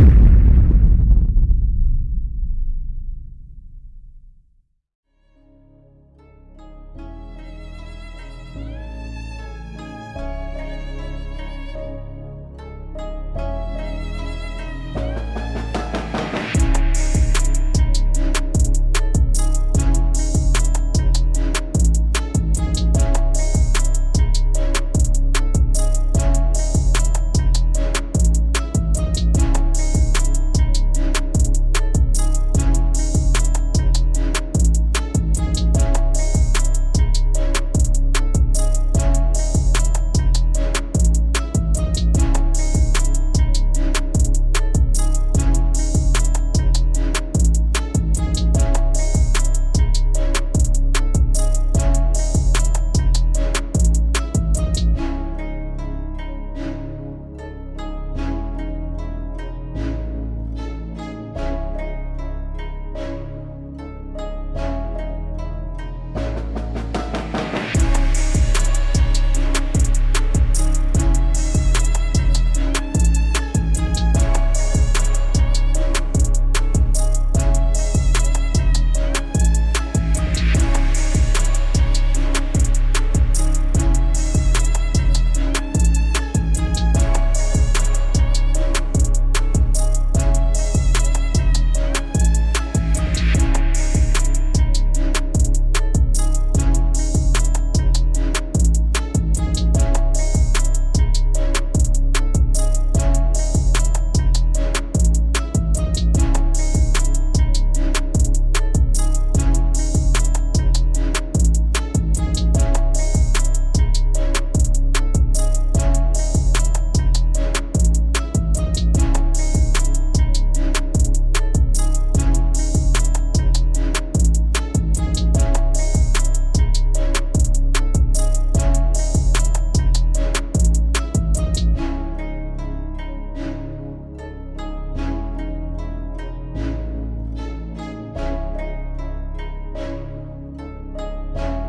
you.